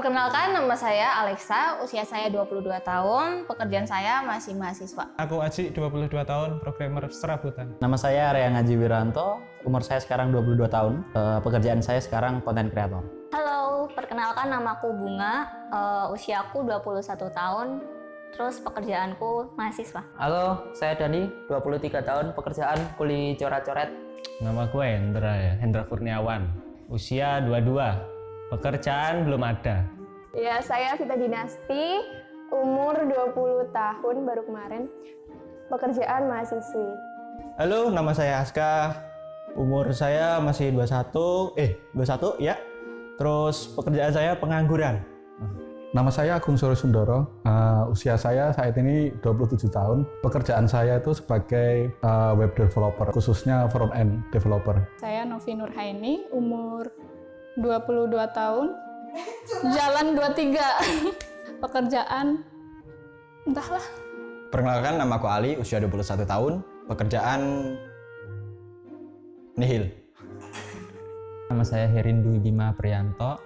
Perkenalkan nama saya Alexa, usia saya 22 tahun, pekerjaan saya masih mahasiswa. Aku Aji, 22 tahun, programmer serabutan. Nama saya Area Ngaji Wiranto, umur saya sekarang 22 tahun, Eh, pekerjaan saya sekarang konten kreator. Halo, perkenalkan namaku Bunga, uh, usiaku 21 tahun, terus pekerjaanku mahasiswa. Halo, saya Dani, 23 tahun, pekerjaan kuli coret-coret. Nama gue Hendra ya, Hendra Kurniawan. Usia 22. Pekerjaan belum ada. Ya, saya Vita Dinasti, umur 20 tahun baru kemarin. Pekerjaan mahasiswi. Halo, nama saya Aska. Umur saya masih 21, eh 21 ya. Terus pekerjaan saya pengangguran. Nama saya Agung Suri Sundoro. Uh, usia saya saat ini 27 tahun. Pekerjaan saya itu sebagai uh, web developer, khususnya front end developer. Saya Novi Nurhaini, umur 22 tahun, jalan 23. Pekerjaan entahlah. Perkenalkan nama aku Ali, usia 21 tahun. Pekerjaan nihil. Nama saya Herindu Bima Priyanto,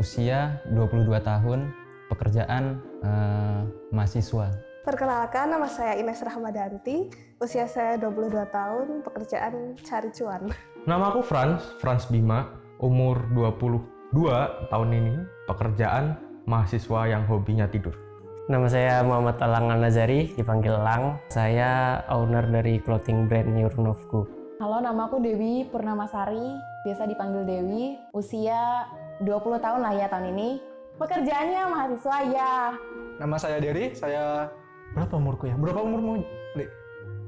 usia 22 tahun, pekerjaan eh, mahasiswa. Perkenalkan, nama saya Ines Rahmadanti, usia saya 22 tahun, pekerjaan cari cuan. Nama aku Franz, Franz Bima, umur 22 tahun ini, pekerjaan mahasiswa yang hobinya tidur. Nama saya Muhammad Alangan Nazari, dipanggil Lang. Saya owner dari clothing brand Nurnovku. Halo, nama aku Dewi Purnamasari, biasa dipanggil Dewi. Usia 20 tahun lah ya tahun ini. Pekerjaannya mahasiswa ya. Nama saya Dery, saya berapa umurku ya? Berapa umurmu, Dek?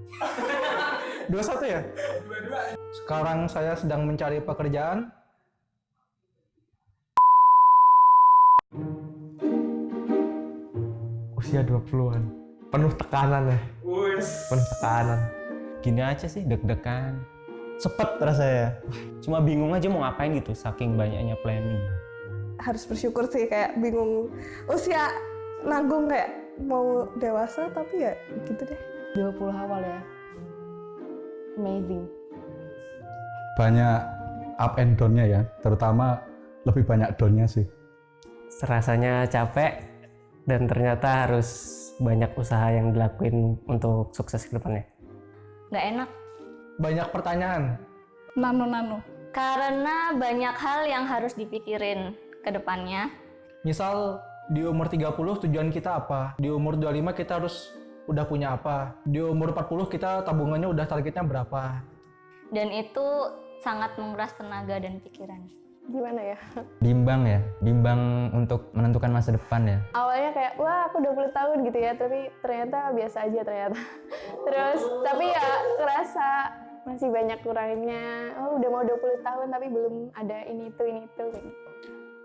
21 ya? Sekarang saya sedang mencari pekerjaan. Usia 20-an. Penuh tekanan ya. Penuh tekanan. Gini aja sih, deg-degan. Sepet rasanya. Cuma bingung aja mau ngapain gitu, saking banyaknya planning. Harus bersyukur sih, kayak bingung. Usia nanggung kayak mau dewasa, tapi ya gitu deh. 20 awal ya. Amazing. Banyak up and down-nya ya, terutama lebih banyak down-nya sih. Rasanya capek dan ternyata harus banyak usaha yang dilakuin untuk sukses ke depannya. Nggak enak, Banyak pertanyaan. Nano-nano. karena banyak hal yang harus dipikirin ke depannya. Misal di umur 30 tujuan kita apa? Di umur 25 kita harus udah punya apa? Di umur 40 kita tabungannya udah targetnya berapa? Dan itu sangat menguras tenaga dan pikiran. Gimana ya? Bimbang ya, bimbang untuk menentukan masa depan ya. Awalnya kayak, wah aku 20 tahun gitu ya, tapi ternyata biasa aja ternyata. Terus, tapi ya kerasa masih banyak kurangnya. Oh udah mau 20 tahun tapi belum ada ini itu, ini itu. Gitu.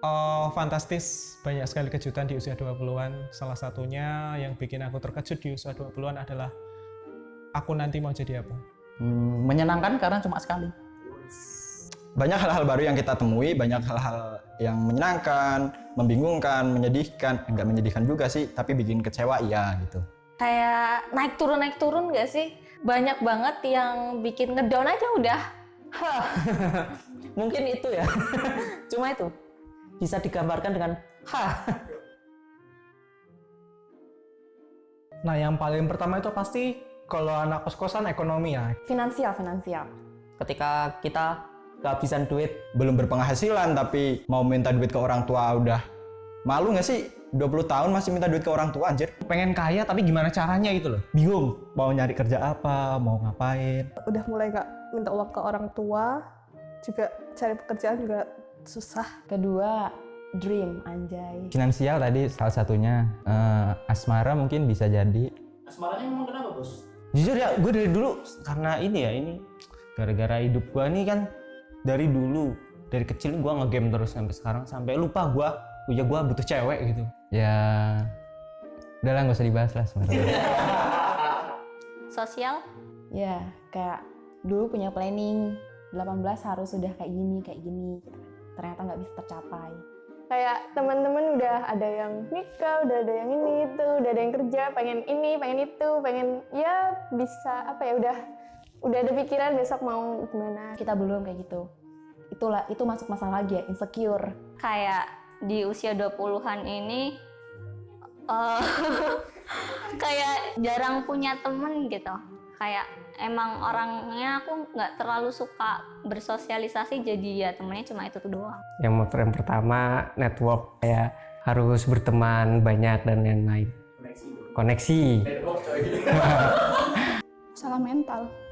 Oh, fantastis. Banyak sekali kejutan di usia 20-an. Salah satunya yang bikin aku terkejut di usia 20-an adalah aku nanti mau jadi apa. Hmm, menyenangkan karena cuma sekali. Banyak hal-hal baru yang kita temui, banyak hal-hal yang menyenangkan, membingungkan, menyedihkan. Enggak menyedihkan juga sih, tapi bikin kecewa iya gitu. Kayak naik turun naik turun gak sih? Banyak banget yang bikin ngedown aja udah. Mungkin itu ya. Cuma itu bisa digambarkan dengan hah. Nah yang paling pertama itu pasti kalau anak kos-kosan ekonomi ya. Finansial, finansial. Ketika kita kehabisan duit, Belum berpenghasilan tapi mau minta duit ke orang tua udah malu nggak sih? 20 tahun masih minta duit ke orang tua anjir. Pengen kaya tapi gimana caranya gitu loh. Bingung mau nyari kerja apa, mau ngapain. Udah mulai nggak minta uang ke orang tua, juga cari pekerjaan juga susah. Kedua, dream, anjay. Finansial tadi salah satunya. Eh, asmara mungkin bisa jadi. Asmaranya memang kenapa bos? Jujur ya, gue dari dulu karena ini ya ini gara-gara hidup gue nih kan dari dulu dari kecil gue ngegame terus sampai sekarang sampai lupa gue ya gue butuh cewek gitu. Ya, udah lah nggak usah dibahas lah sebenarnya. Sosial, Ya, kayak dulu punya planning 18 harus sudah kayak gini, kayak gini. gitu. Ternyata nggak bisa tercapai. Kayak teman-teman udah ada yang nikah, udah ada yang ini itu, udah ada yang kerja, pengen ini, pengen itu, pengen ya bisa apa ya udah udah ada pikiran besok mau gimana. Kita belum kayak gitu. Itulah itu masuk masalah lagi ya, insecure. kayak di usia 20-an ini eh, kayak jarang punya temen gitu. Kayak emang orangnya aku nggak terlalu suka bersosialisasi jadi ya temennya cuma itu tuh doang. Yang motor yang pertama network kayak harus berteman banyak dan lain-lain. Koneksi. Salah mental.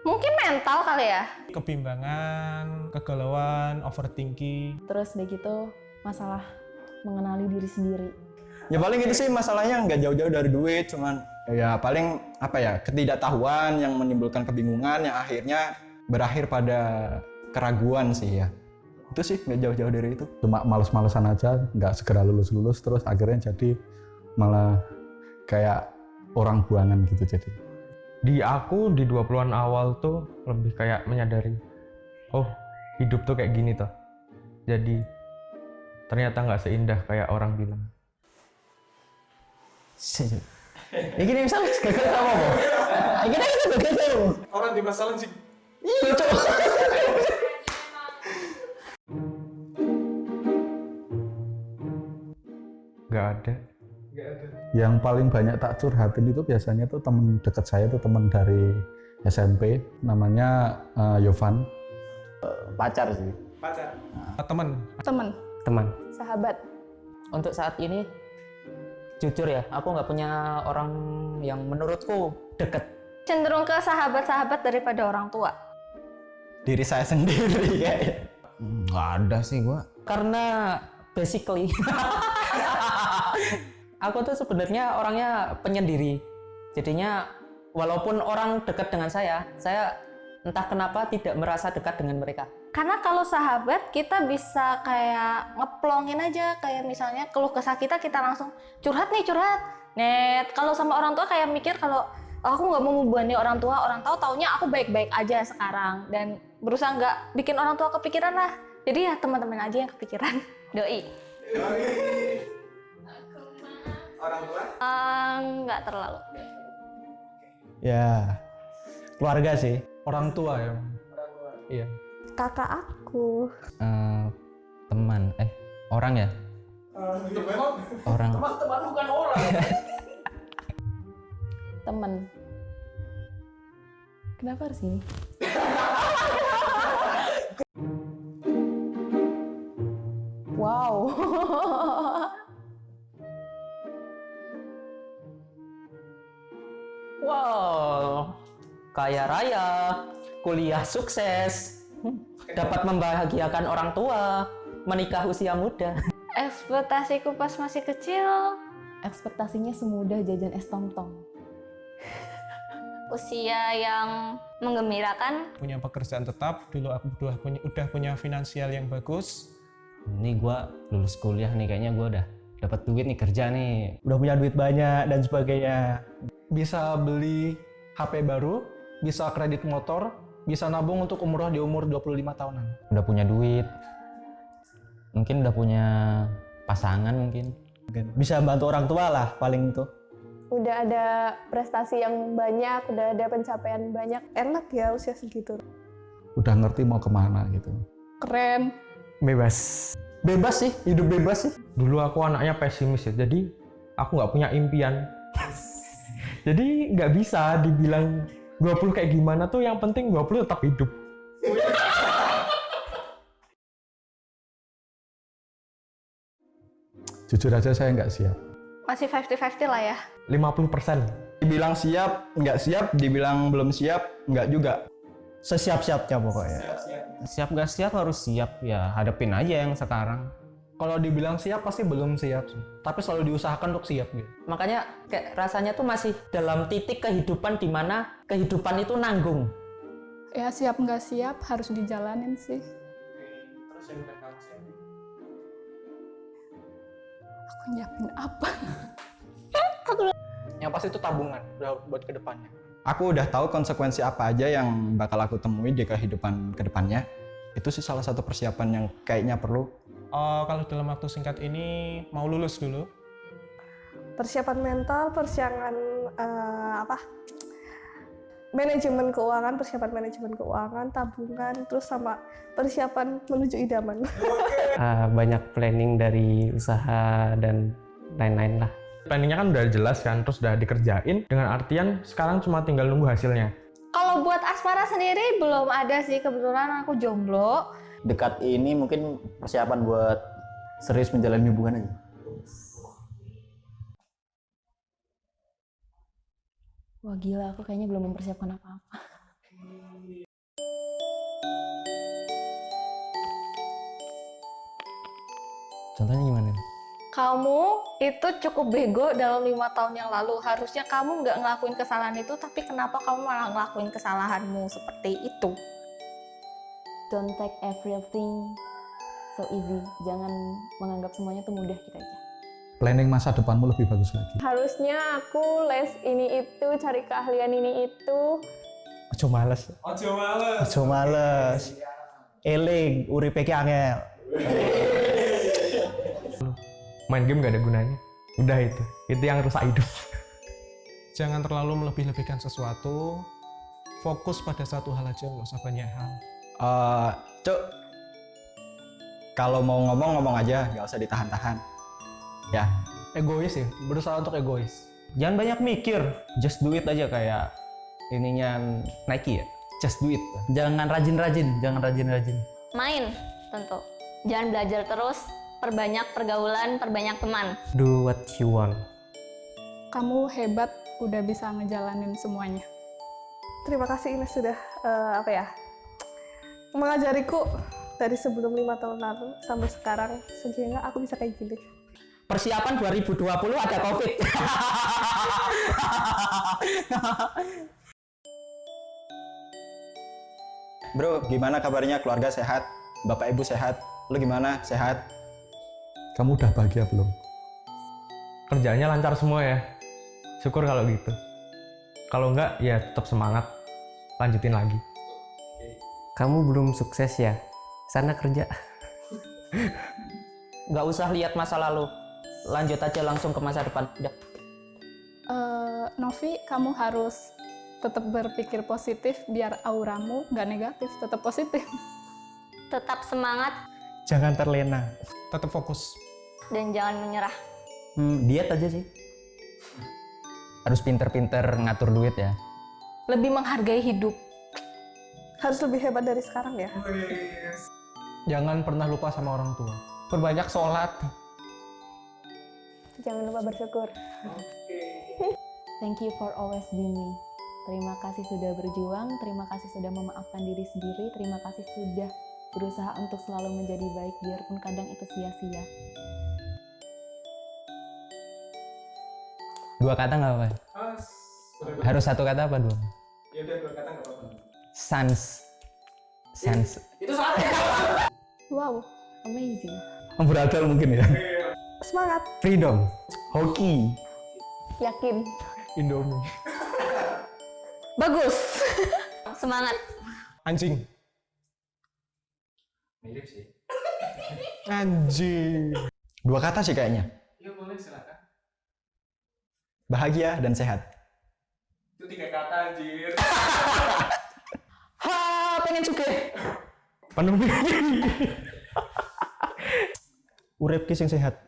Mungkin mental kali ya. Kebimbangan, kegalauan, overthinking. Terus udah gitu masalah mengenali diri sendiri. Ya paling itu sih masalahnya nggak jauh-jauh dari duit, cuman ya paling apa ya ketidaktahuan yang menimbulkan kebingungan yang akhirnya berakhir pada keraguan sih ya. Itu sih nggak jauh-jauh dari itu. Cuma males-malesan aja, nggak segera lulus-lulus, terus akhirnya jadi malah kayak orang buangan gitu jadi. Di aku di 20-an awal tuh lebih kayak menyadari, oh hidup tuh kayak gini tuh. Jadi ternyata nggak seindah kayak orang bilang. Ini gini misalnya gagal apa mau? Ini kita gagal apa? Orang di masalah sih. Iya, Cok. Nggak ada. Yang paling banyak tak curhatin itu biasanya tuh temen deket saya tuh temen dari SMP, namanya eh, Yovan. Pacar sih. Pacar. teman. Temen. Teman. Sahabat. Untuk saat ini, jujur ya, aku nggak punya orang yang menurutku deket. Cenderung ke sahabat-sahabat daripada orang tua. Diri saya sendiri ya. Nggak ada sih gua. Karena basically, aku tuh sebenarnya orangnya penyendiri. Jadinya walaupun orang dekat dengan saya, saya entah kenapa tidak merasa dekat dengan mereka. Karena kalau sahabat kita bisa kayak ngeplongin aja kayak misalnya keluh kesah kita kita langsung curhat nih curhat. Net kalau sama orang tua kayak mikir kalau "Oh, aku nggak mau membebani orang tua orang tahu taunya aku baik-baik aja sekarang dan berusaha nggak bikin orang tua kepikiran lah. Jadi ya teman-teman aja yang kepikiran. Doi. Orang tua? Eh, nggak terlalu. Ya keluarga sih. Orang tua ya. Iya. Kakak aku. Eh, teman, eh orang ya? Orang. Teman bukan orang. Temen. Kenapa harus ini? wow. Wow, kaya raya, kuliah sukses, dapat membahagiakan orang tua, menikah usia muda. Ekspektasiku pas masih kecil Ekspektasinya semudah jajan es tong-tong. Usia yang menggembirakan. Punya pekerjaan tetap, dulu aku udah punya, udah punya finansial yang bagus. Ini gua lulus kuliah nih kayaknya gua udah dapat duit nih kerja nih. Udah punya duit banyak dan sebagainya. Bisa beli HP baru, bisa kredit motor, bisa nabung untuk umroh di umur 25 tahunan. Udah punya duit. Mungkin udah punya pasangan mungkin. Bisa bantu orang tua lah paling itu. Udah ada prestasi yang banyak, udah ada pencapaian banyak. Enak ya usia segitu. Udah ngerti mau ke mana gitu. Keren. Bebas. Bebas sih, hidup bebas sih. Dulu aku anaknya pesimis ya, jadi aku nggak punya impian. jadi nggak bisa dibilang 20 kayak gimana tuh, yang penting 20 tetap hidup. Jujur aja saya nggak siap. masih 50-50 lah ya. 50%. Dibilang siap, nggak siap, dibilang belum siap, nggak juga. Sesiap-siapnya pokoknya. Siap gak siap harus siap ya hadapin aja yang sekarang. Kalau dibilang siap pasti belum siap sih. Tapi selalu diusahakan untuk siap gitu. Makanya kayak rasanya tuh masih dalam titik kehidupan di mana kehidupan itu nanggung. Ya siap nggak siap harus dijalanin sih. Aku nyiapin apa? Yang pasti itu tabungan udah buat ke depannya. Aku udah tahu konsekuensi apa aja yang bakal aku temui di kehidupan ke depannya. Itu sih salah satu persiapan yang kayaknya perlu. Oh, kalau dalam waktu singkat ini mau lulus dulu. Persiapan mental, persiapan eh, apa? Manajemen keuangan, persiapan manajemen keuangan, tabungan, terus sama persiapan menuju idaman. eh, banyak planning dari usaha dan lain-lain lah. Planningnya kan udah jelas kan, terus udah dikerjain dengan artian sekarang cuma tinggal nunggu hasilnya. Kalau buat asmara sendiri belum ada sih kebetulan aku jomblo. Dekat ini mungkin persiapan buat serius menjalani hubungan aja. Wah gila, aku kayaknya belum mempersiapkan apa-apa. Contohnya gimana? Kamu itu cukup bego dalam lima tahun yang lalu. Harusnya kamu nggak ngelakuin kesalahan itu, tapi kenapa kamu malah ngelakuin kesalahanmu seperti itu? Don't take everything so easy. Jangan menganggap semuanya tuh mudah gitu aja. Planning masa depanmu lebih bagus lagi. Harusnya aku les ini itu, cari keahlian ini itu. Ojo males. Ojo males. Ojo males. Eling, uripe ki angel. Main game gak ada gunanya. Udah itu, itu yang rusak hidup. Jangan terlalu melebih-lebihkan sesuatu. Fokus pada satu hal aja, nggak usah banyak hal. Eh, Cuk, kalau mau ngomong ngomong aja, nggak usah ditahan-tahan. Ya. Egois ya, berusaha untuk egois. Jangan banyak mikir, just do it aja kayak ininya Nike ya. Just do it. Jangan rajin-rajin, jangan rajin-rajin. Main tentu. Jangan belajar terus, perbanyak pergaulan, perbanyak teman. Do what you want. Kamu hebat, udah bisa ngejalanin semuanya. Terima kasih Ines sudah eh, apa ya mengajariku dari sebelum lima tahun lalu sampai sekarang sehingga aku bisa kayak gini. Persiapan 2020 ada COVID. Bro, gimana kabarnya? Keluarga sehat? Bapak ibu sehat? Lu gimana? Sehat? Kamu udah bahagia belum? Kerjaannya lancar semua ya. Syukur kalau gitu. Kalau enggak, ya tetap semangat. Lanjutin lagi. Kamu belum sukses ya? Sana kerja. Nggak usah lihat masa lalu. Lanjut aja langsung ke masa depan. Udah. Eh, Novi, kamu harus tetap berpikir positif biar auramu nggak negatif, tetap positif. Tetap semangat Jangan terlena. Tetap fokus. dan jangan menyerah. Hmm, diet aja sih. Harus pinter-pinter ngatur duit ya. Lebih menghargai hidup. Harus lebih hebat dari sekarang ya. Jangan pernah lupa sama orang tua. Perbanyak sholat. Jangan lupa bersyukur. Thank you for always being me. Terima kasih sudah berjuang, terima kasih sudah memaafkan diri sendiri, terima kasih sudah berusaha untuk selalu menjadi baik biarpun kadang itu sia-sia. Dua kata nggak apa? Harus satu kata apa dua? Ya udah dua kata nggak apa-apa. Sans. Sans. Itu salah. Wow, amazing. Beradal mungkin ya. Semangat. Freedom. Hoki. Yakin. Indomie. Bagus. Semangat. Anjing. Mirip sih. Anjing. Dua kata sih kayaknya. Ya boleh silakan. Bahagia dan sehat. Itu tiga kata anjir. Ha, pengen juga. Penuh Urip ki sing sehat.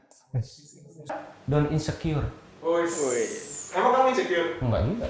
Don't insecure. Woi. Emang kamu insecure? Enggak juga.